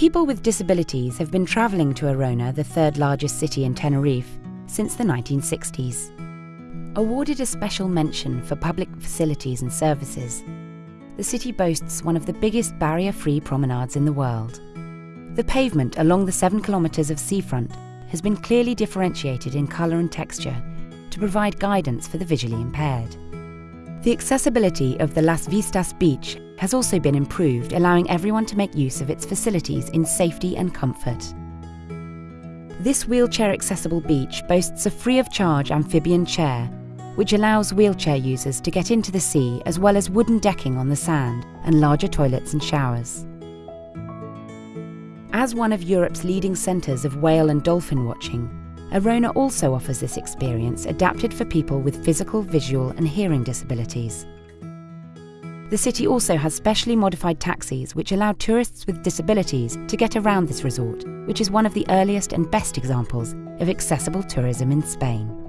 People with disabilities have been travelling to Arona, the third largest city in Tenerife, since the 1960s. Awarded a special mention for public facilities and services, the city boasts one of the biggest barrier free promenades in the world. The pavement along the seven kilometres of seafront has been clearly differentiated in colour and texture to provide guidance for the visually impaired. The accessibility of the Las Vistas beach has also been improved, allowing everyone to make use of its facilities in safety and comfort. This wheelchair accessible beach boasts a free of charge amphibian chair, which allows wheelchair users to get into the sea as well as wooden decking on the sand and larger toilets and showers. As one of Europe's leading centres of whale and dolphin watching, Arona also offers this experience adapted for people with physical, visual, and hearing disabilities. The city also has specially modified taxis which allow tourists with disabilities to get around this resort, which is one of the earliest and best examples of accessible tourism in Spain.